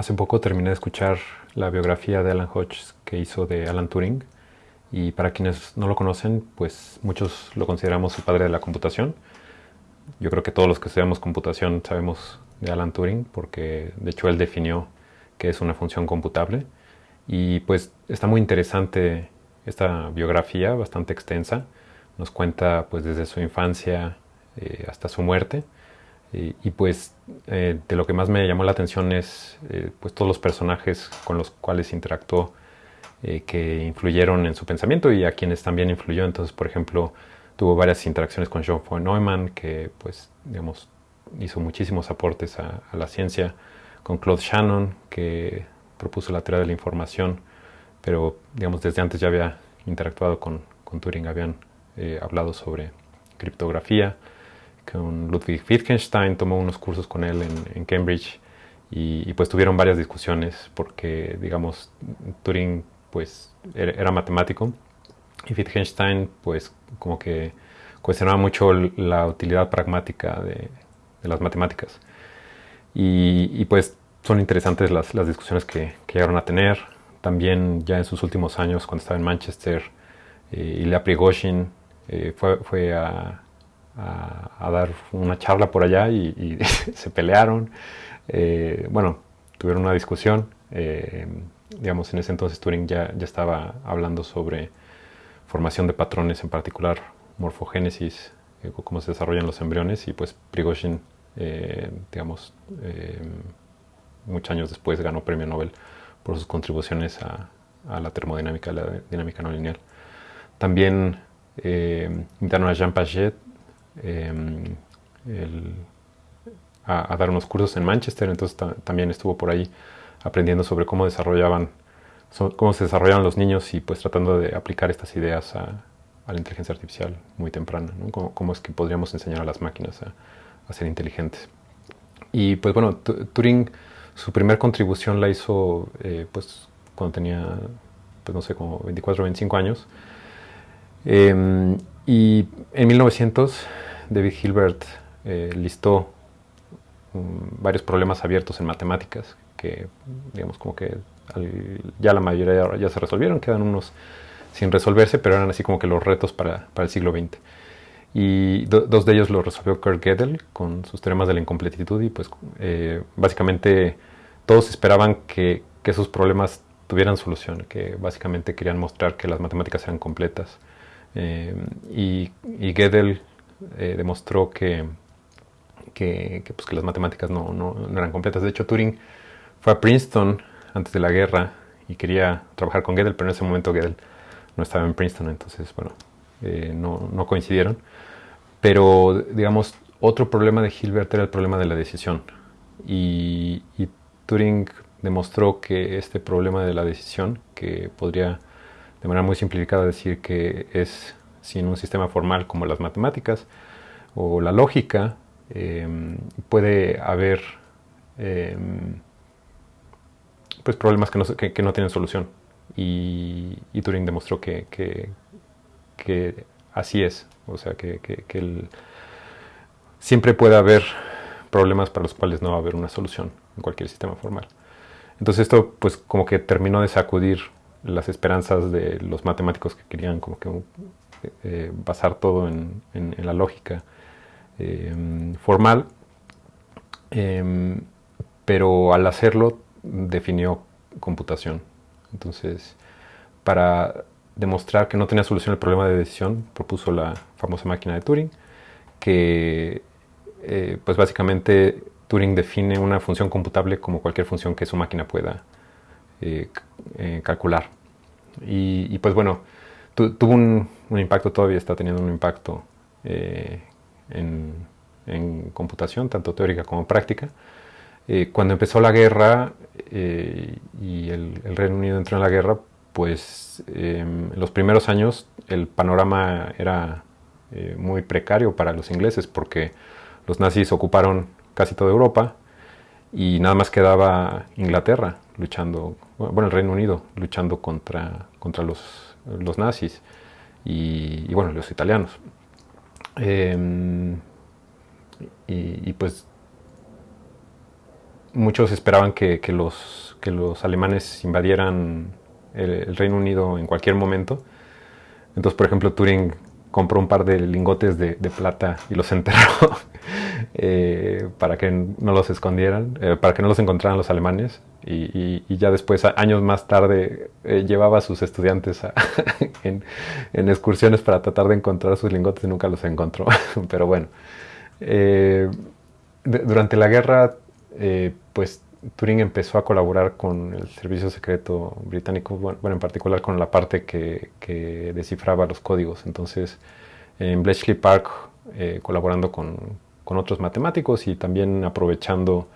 Hace poco terminé de escuchar la biografía de Alan Hodges que hizo de Alan Turing y para quienes no lo conocen, pues muchos lo consideramos el padre de la computación. Yo creo que todos los que estudiamos computación sabemos de Alan Turing porque de hecho él definió que es una función computable y pues está muy interesante esta biografía, bastante extensa. Nos cuenta pues desde su infancia eh, hasta su muerte y, pues eh, de lo que más me llamó la atención es eh, pues todos los personajes con los cuales interactuó eh, que influyeron en su pensamiento y a quienes también influyó. Entonces, por ejemplo, tuvo varias interacciones con John von Neumann, que pues, digamos, hizo muchísimos aportes a, la ciencia, con Claude Shannon, que propuso la teoría de la información, pero digamos, desde antes ya había interactuado con, con Turing, habían hablado sobre criptografía Ludwig Wittgenstein, tomó unos cursos con él en, Cambridge y, pues tuvieron varias discusiones porque, digamos, Turing pues era, matemático y Wittgenstein pues como que cuestionaba mucho la utilidad pragmática de, las matemáticas. Y, pues son interesantes las, discusiones que, llegaron a tener. También ya en sus últimos años, cuando estaba en Manchester, eh, Ilya eh, fue a, a, dar una charla por allá y, se pelearon. Eh, bueno, tuvieron una discusión. Eh, digamos, en ese entonces Turing ya, ya estaba hablando sobre formación de patrones, en particular morfogénesis, eh, cómo se desarrollan los embriones, y pues Prigozhin, digamos, muchos años después ganó premio Nobel por sus contribuciones a, la termodinámica, a la dinámica no lineal. También a Jean Paget Em, a, dar unos cursos en Manchester, entonces también estuvo por ahí aprendiendo sobre cómo desarrollaban cómo se desarrollaban los niños y pues tratando de aplicar estas ideas a, la inteligencia artificial muy temprana, cómo, es que podríamos enseñar a las máquinas a, ser inteligentes. Y pues bueno, Turing, su primera contribución la hizo eh, pues cuando tenía, pues no sé, como 24 o 25 años. Em, y en 1900 David Hilbert eh, listó mm, varios problemas abiertos en matemáticas que, digamos, como que ya la mayoría ya se resolvieron, quedan unos sin resolverse, pero eran así como que los retos para, el siglo XX. Y dos de ellos lo resolvió Kurt Gödel con sus teoremas de la incompletitud y pues eh, básicamente todos esperaban que, que esos problemas tuvieran solución, que básicamente querían mostrar que las matemáticas eran completas. Eh, y, Gödel eh, demostró que, que, pues, que, las matemáticas no, no, eran completas. De hecho, Turing fue a Princeton antes de la guerra y quería trabajar con Gödel, pero en ese momento Gödel no estaba en Princeton, entonces, bueno, eh, no, no, coincidieron. Pero, digamos, otro problema de Hilbert era el problema de la decisión. Y Turing demostró que este problema de la decisión, que podría de manera muy simplificada decir que es sin un sistema formal como las matemáticas o la lógica, em, puede haber em, pues problemas que no, que, no, tienen solución. Y, Turing demostró que, que, así es, o sea, que, siempre puede haber problemas para los cuales no va a haber una solución en cualquier sistema formal. Entonces esto pues como que terminó de sacudir las esperanzas de los matemáticos que querían como que eh, basar todo en, la lógica eh, formal, em, pero al hacerlo definió computación. Entonces, para demostrar que no tenía solución el problema de decisión, propuso la famosa máquina de Turing, que eh, pues básicamente Turing define una función computable como cualquier función que su máquina pueda calcular. Y, pues bueno, tuvo un, impacto, todavía está teniendo un impacto eh, en, computación, tanto teórica como práctica. Eh, cuando empezó la guerra eh, y el, Reino Unido entró en la guerra, pues en los primeros años el panorama era muy precario para los ingleses porque los nazis ocuparon casi toda Europa y nada más quedaba Inglaterra luchando, bueno, el Reino Unido luchando contra, contra los, los nazis y, bueno, los italianos. Em, y, pues muchos esperaban que, los, que los alemanes invadieran el, Reino Unido en cualquier momento. Entonces, por ejemplo, Turing compró un par de lingotes de, plata y los enterró eh, para que no los escondieran, eh, para que no los encontraran los alemanes. Y, ya después, años más tarde, eh, llevaba a sus estudiantes en, excursiones para tratar de encontrar sus lingotes y nunca los encontró. Pero bueno, durante la guerra, pues Turing empezó a colaborar con el servicio secreto británico, bueno, en particular con la parte que, descifraba los códigos. Entonces, en Bletchley Park, eh, colaborando con, otros matemáticos y también aprovechando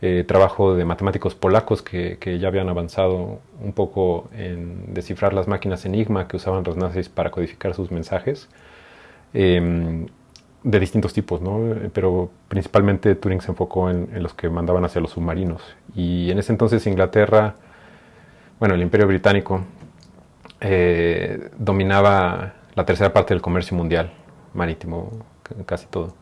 eh, trabajo de matemáticos polacos que, ya habían avanzado un poco en descifrar las máquinas Enigma que usaban los nazis para codificar sus mensajes. Em, de distintos tipos, ¿no? pero principalmente Turing se enfocó en, los que mandaban hacia los submarinos. Y en ese entonces Inglaterra, bueno, el Imperio Británico, eh, dominaba la tercera parte del comercio mundial marítimo, casi todo.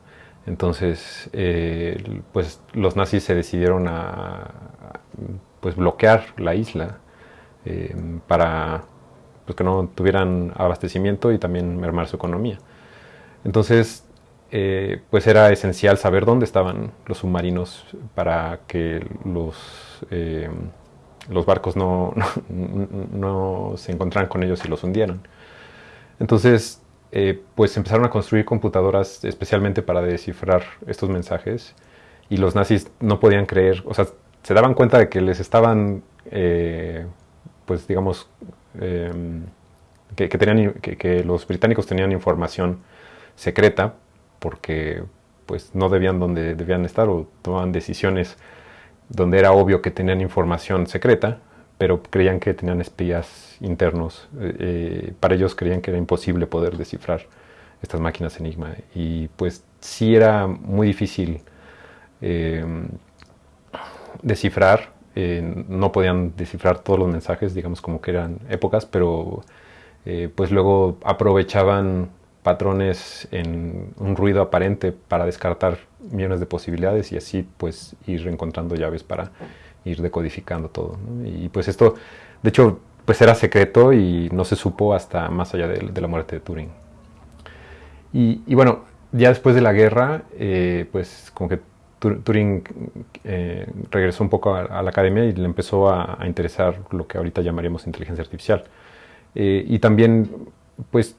Entonces, eh, pues los nazis se decidieron a, pues, bloquear la isla eh, para pues, que no tuvieran abastecimiento y también mermar su economía. Entonces, eh, pues era esencial saber dónde estaban los submarinos para que los, eh, los barcos no, no, se encontraran con ellos y los hundieran. Entonces, eh, pues empezaron a construir computadoras especialmente para descifrar estos mensajes y los nazis no podían creer, o sea, se daban cuenta de que les estaban, pues digamos, que, tenían, que los británicos tenían información secreta porque pues no debían donde debían estar o tomaban decisiones donde era obvio que tenían información secreta, pero creían que tenían espías internos. Eh, eh, para ellos creían que era imposible poder descifrar estas máquinas Enigma. Y pues sí era muy difícil em, descifrar. Eh, no podían descifrar todos los mensajes, digamos como que eran épocas, pero pues luego aprovechaban patrones en un ruido aparente para descartar millones de posibilidades y así pues ir encontrando llaves para ir decodificando todo. Y pues esto, de hecho, pues era secreto y no se supo hasta más allá de, la muerte de Turing. Y, bueno, ya después de la guerra, eh, pues como que Turing eh, regresó un poco a, la academia y le empezó a, interesar lo que ahorita llamaríamos inteligencia artificial. Eh, y también, pues,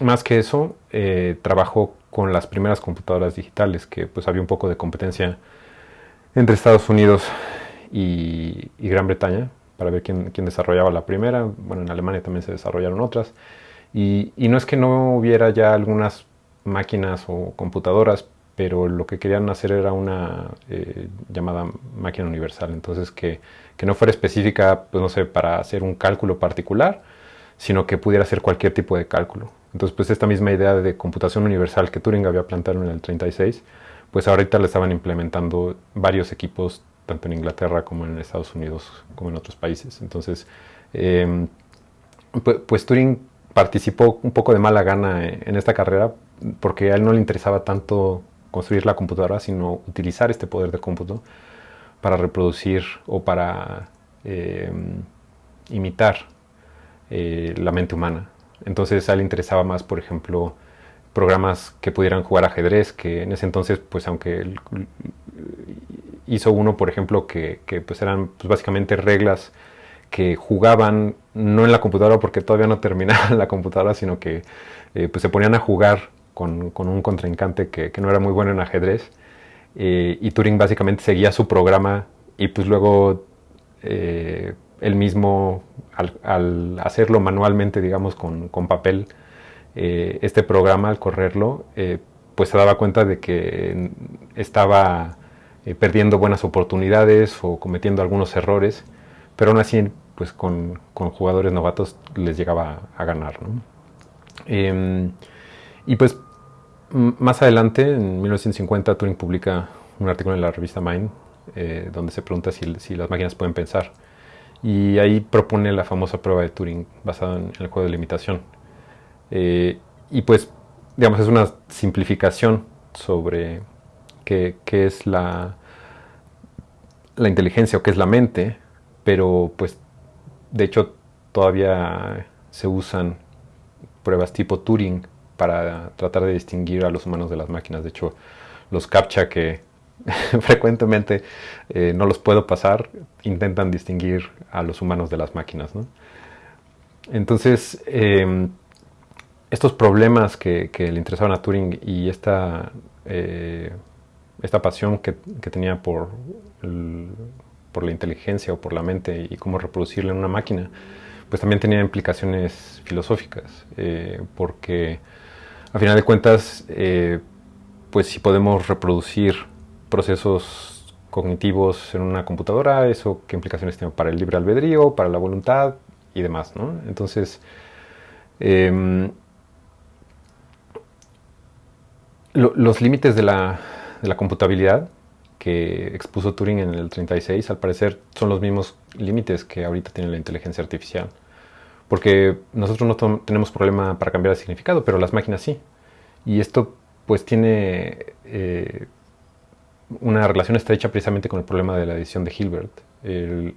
más que eso, eh, trabajó con las primeras computadoras digitales, que pues había un poco de competencia entre Estados Unidos y, Gran Bretaña para ver quién, desarrollaba la primera. Bueno, en Alemania también se desarrollaron otras. Y, no es que no hubiera ya algunas máquinas o computadoras, pero lo que querían hacer era una eh, llamada máquina universal. Entonces, que, que, no fuera específica, pues no sé, para hacer un cálculo particular, sino que pudiera hacer cualquier tipo de cálculo. Entonces, pues esta misma idea de computación universal que Turing había planteado en el 36, pues ahorita le estaban implementando varios equipos, tanto en Inglaterra como en Estados Unidos, como en otros países. Entonces, em, pues, Turing participó un poco de mala gana en esta carrera porque a él no le interesaba tanto construir la computadora, sino utilizar este poder de cómputo para reproducir o para em, imitar eh, la mente humana. Entonces a él le interesaba más, por ejemplo, programas que pudieran jugar ajedrez, que en ese entonces, pues aunque él hizo uno, por ejemplo, que, pues eran pues, básicamente reglas que jugaban no en la computadora porque todavía no terminaban la computadora, sino que eh, pues se ponían a jugar con, un contrincante que, no era muy bueno en ajedrez. Eh, y Turing básicamente seguía su programa y pues luego él mismo al, hacerlo manualmente, digamos, con, papel, eh, este programa al correrlo, eh, pues se daba cuenta de que estaba eh, perdiendo buenas oportunidades o cometiendo algunos errores, pero aún así, pues con, jugadores novatos les llegaba a ganar. Em, y pues más adelante, en 1950, Turing publica un artículo en la revista Mind, donde se pregunta si las máquinas pueden pensar y ahí propone la famosa prueba de Turing basada en el juego de limitación. Eh, y pues, digamos, es una simplificación sobre qué, es la, la inteligencia o qué es la mente, pero pues de hecho todavía se usan pruebas tipo Turing para tratar de distinguir a los humanos de las máquinas. De hecho, los CAPTCHA que frecuentemente eh, no los puedo pasar, intentan distinguir a los humanos de las máquinas. Entonces, em, estos problemas que, le interesaban a Turing y esta, eh, esta pasión que, tenía por, por la inteligencia o por la mente y cómo reproducirla en una máquina, pues también tenía implicaciones filosóficas, eh, porque a final de cuentas, eh, pues si podemos reproducir procesos cognitivos en una computadora, eso qué implicaciones tiene para el libre albedrío, para la voluntad y demás, ¿no? Entonces, los límites de la, computabilidad que expuso Turing en el 36, al parecer son los mismos límites que ahorita tiene la inteligencia artificial. Porque nosotros no tenemos problema para cambiar de significado, pero las máquinas sí. Y esto pues tiene eh, una relación estrecha precisamente con el problema de la edición de Hilbert.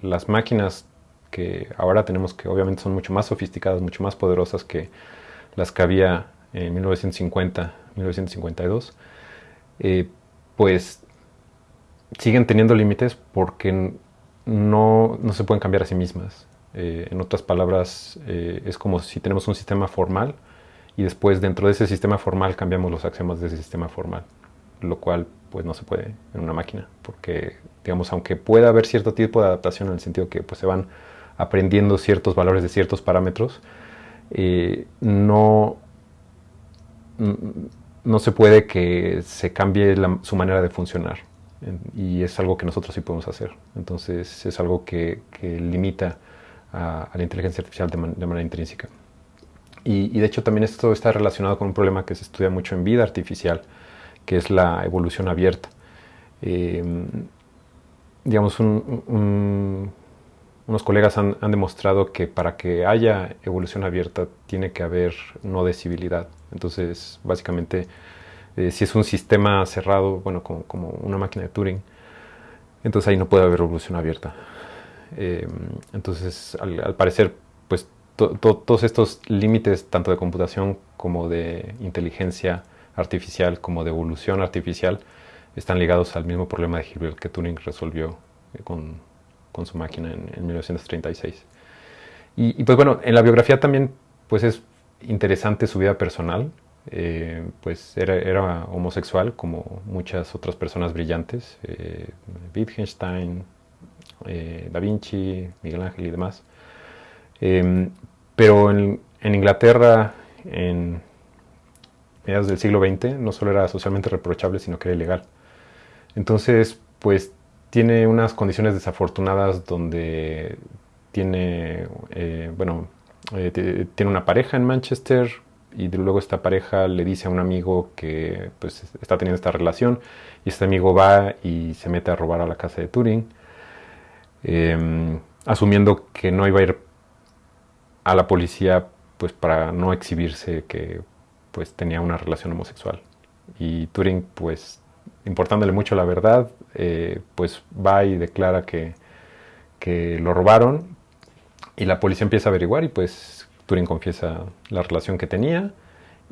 las máquinas que ahora tenemos, que obviamente son mucho más sofisticadas, mucho más poderosas que las que había en 1950, 1952, eh, pues siguen teniendo límites porque no, no, se pueden cambiar a sí mismas. Eh, en otras palabras, eh, es como si tenemos un sistema formal y después dentro de ese sistema formal cambiamos los axiomas de ese sistema formal, lo cual pues no se puede en una máquina, porque digamos, aunque pueda haber cierto tipo de adaptación en el sentido que pues se van aprendiendo ciertos valores de ciertos parámetros, eh, no, no se puede que se cambie su manera de funcionar y es algo que nosotros sí podemos hacer. Entonces es algo que, limita a, la inteligencia artificial de, manera intrínseca. Y, de hecho también esto está relacionado con un problema que se estudia mucho en vida artificial, que es la evolución abierta. Eh, digamos, unos colegas han, demostrado que para que haya evolución abierta tiene que haber no decibilidad. Entonces, básicamente, eh, si es un sistema cerrado, bueno, como, una máquina de Turing, entonces ahí no puede haber evolución abierta. Eh, entonces, al, parecer, pues todos estos límites, tanto de computación como de inteligencia artificial, como de evolución artificial, están ligados al mismo problema de Hilbert que Turing resolvió eh, con, con, su máquina en, 1936. Y, pues bueno, en la biografía también pues es interesante su vida personal. Eh, pues era, homosexual como muchas otras personas brillantes, eh, Wittgenstein, eh, Da Vinci, Miguel Ángel y demás. Em, pero en, Inglaterra, en mediados del siglo XX, no solo era socialmente reprochable, sino que era ilegal. Entonces, pues tiene unas condiciones desafortunadas donde tiene, bueno, tiene una pareja en Manchester, y luego esta pareja le dice a un amigo que pues está teniendo esta relación y este amigo va y se mete a robar a la casa de Turing em, asumiendo que no iba a ir a la policía pues para no exhibirse que pues tenía una relación homosexual. Y Turing pues importándole mucho la verdad eh, pues va y declara que, que lo robaron y la policía empieza a averiguar y pues Turing confiesa la relación que tenía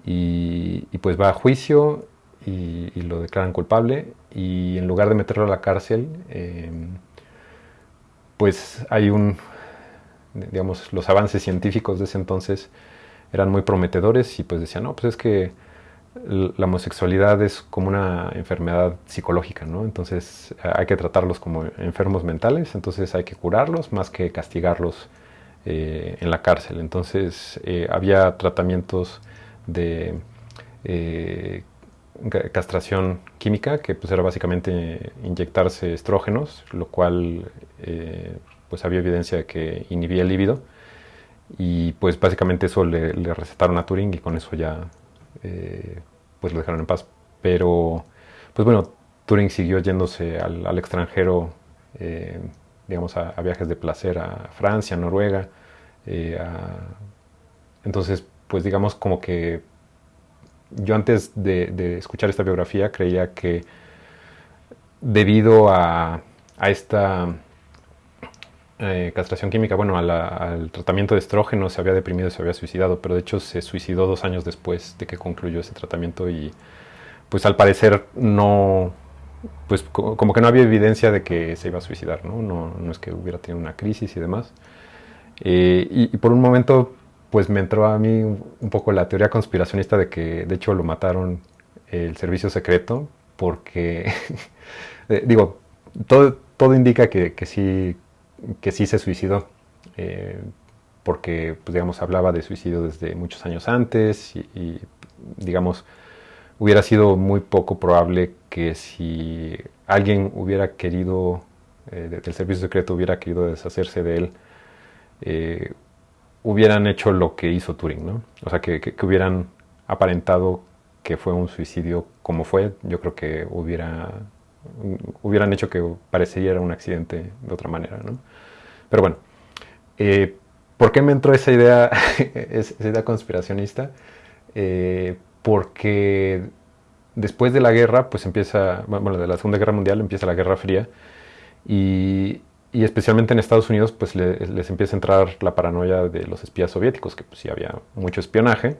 y, pues va a juicio y, lo declaran culpable y en lugar de meterlo a la cárcel, em, pues hay un, digamos, los avances científicos de ese entonces eran muy prometedores y pues decían, no, pues es que la homosexualidad es como una enfermedad psicológica, ¿no? Entonces hay que tratarlos como enfermos mentales, entonces hay que curarlos más que castigarlos eh, en la cárcel. Entonces eh, había tratamientos de eh, castración química, que pues era básicamente inyectarse estrógenos, lo cual pues había evidencia de que inhibía el líbido. Y pues básicamente eso le, recetaron a Turing y con eso ya pues lo dejaron en paz. Pero pues bueno, Turing siguió yéndose al, extranjero digamos, a, viajes de placer a Francia, Noruega. Eh, entonces, pues digamos como que yo antes de, escuchar esta biografía creía que debido a, esta eh, castración química, bueno, al tratamiento de estrógeno se había deprimido y se había suicidado, pero de hecho se suicidó dos años después de que concluyó ese tratamiento y pues al parecer no, pues como que no había evidencia de que se iba a suicidar, ¿no? No, es que hubiera tenido una crisis y demás. Eh, y, por un momento, pues me entró a mí un, poco la teoría conspiracionista de que de hecho lo mataron el servicio secreto, porque, eh, digo, todo, todo indica que, que, sí, que sí se suicidó. Eh, porque, pues, digamos, hablaba de suicidio desde muchos años antes y digamos, hubiera sido muy poco probable que si alguien hubiera querido, eh, del servicio secreto hubiera querido deshacerse de él, eh, hubieran hecho lo que hizo Turing, ¿no? O sea, que, hubieran aparentado que fue un suicidio como fue, yo creo que hubiera, hubieran hecho que pareciera un accidente de otra manera, ¿no? Pero bueno, eh, ¿por qué me entró esa idea, esa idea conspiracionista? porque después de la guerra, pues empieza, bueno, de la Segunda Guerra Mundial empieza la Guerra Fría y, especialmente en Estados Unidos, pues les empieza a entrar la paranoia de los espías soviéticos, que pues sí había mucho espionaje.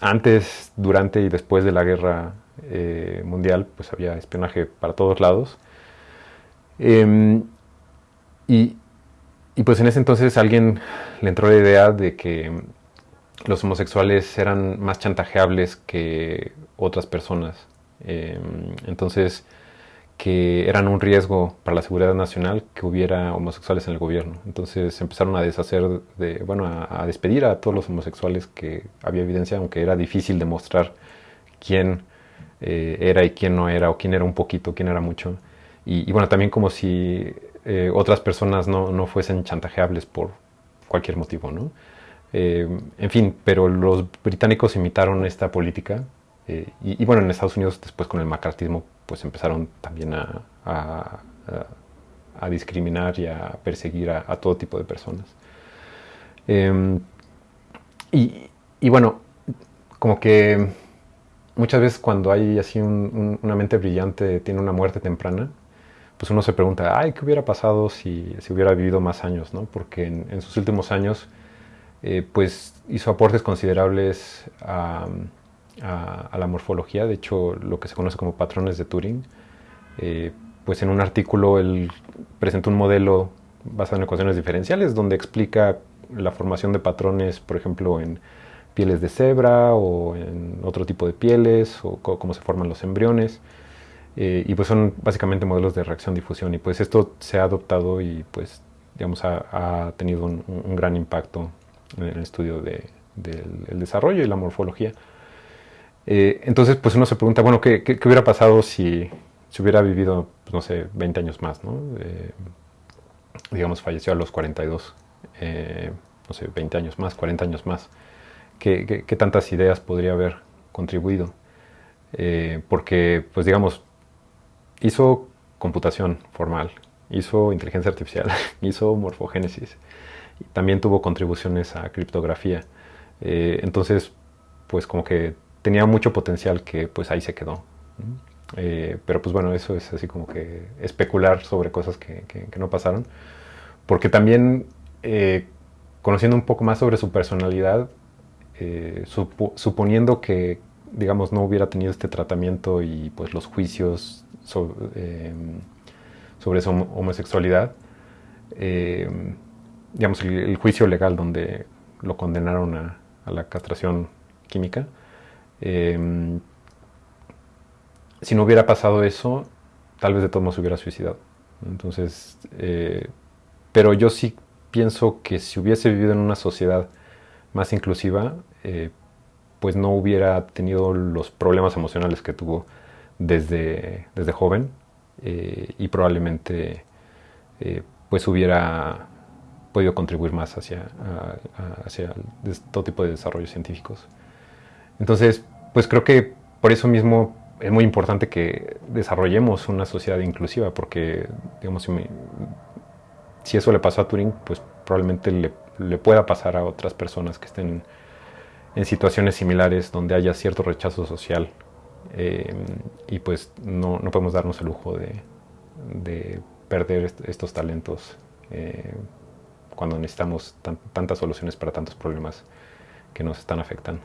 Antes, durante y después de la Guerra eh, Mundial, pues había espionaje para todos lados. Em, y, pues en ese entonces alguien le entró la idea de que los homosexuales eran más chantajeables que otras personas. Em, entonces, que eran un riesgo para la seguridad nacional que hubiera homosexuales en el gobierno. Entonces empezaron a deshacer, de, bueno, a, despedir a todos los homosexuales que había evidencia, aunque era difícil demostrar quién eh, era y quién no era, o quién era un poquito, quién era mucho. Y, bueno, también como si eh, otras personas no, no fuesen chantajeables por cualquier motivo, ¿no? Eh, en fin, pero los británicos imitaron esta política eh, y, bueno, en Estados Unidos después con el macartismo pues empezaron también a, a, discriminar y a perseguir a, todo tipo de personas. Em, y, y, bueno, como que muchas veces cuando hay así una mente brillante, tiene una muerte temprana, pues uno se pregunta, ay, ¿qué hubiera pasado si, si hubiera vivido más años? ¿no? Porque en sus últimos años eh, pues hizo aportes considerables a, la morfología, de hecho lo que se conoce como patrones de Turing. Eh, pues en un artículo él presentó un modelo basado en ecuaciones diferenciales donde explica la formación de patrones, por ejemplo, en pieles de cebra o en otro tipo de pieles o cómo se forman los embriones. Eh, y pues son básicamente modelos de reacción-difusión y pues esto se ha adoptado y pues digamos ha, tenido un gran impacto en el estudio del desarrollo y la morfología. Eh, entonces, pues uno se pregunta, bueno, ¿qué, hubiera pasado si, si hubiera vivido, pues, no sé, 20 años más, ¿no? Eh, digamos, falleció a los 42, eh, no sé, 20 años más, 40 años más. ¿Qué, tantas ideas podría haber contribuido? porque, pues digamos, hizo computación formal, hizo inteligencia artificial, hizo morfogénesis, también tuvo contribuciones a criptografía. Eh, entonces, pues como que tenía mucho potencial que pues ahí se quedó. Eh, pero pues bueno, eso es así como que especular sobre cosas que, no pasaron. Porque también, eh, conociendo un poco más sobre su personalidad, suponiendo que, digamos, no hubiera tenido este tratamiento y pues los juicios sobre, sobre su homosexualidad, digamos, el, juicio legal donde lo condenaron a, la castración química. Em, si no hubiera pasado eso, tal vez de todos modos hubiera suicidado. Entonces, eh, pero yo sí pienso que si hubiese vivido en una sociedad más inclusiva, eh, pues no hubiera tenido los problemas emocionales que tuvo desde, desde joven eh, y probablemente pues hubiera podido contribuir más hacia, hacia todo tipo de desarrollos científicos. Entonces, pues creo que por eso mismo es muy importante que desarrollemos una sociedad inclusiva, porque, digamos, si, si eso le pasó a Turing, pues probablemente le, le, pueda pasar a otras personas que estén en situaciones similares donde haya cierto rechazo social Eh, y pues no, no, podemos darnos el lujo de, de perder estos talentos eh, cuando necesitamos tantas soluciones para tantos problemas que nos están afectando.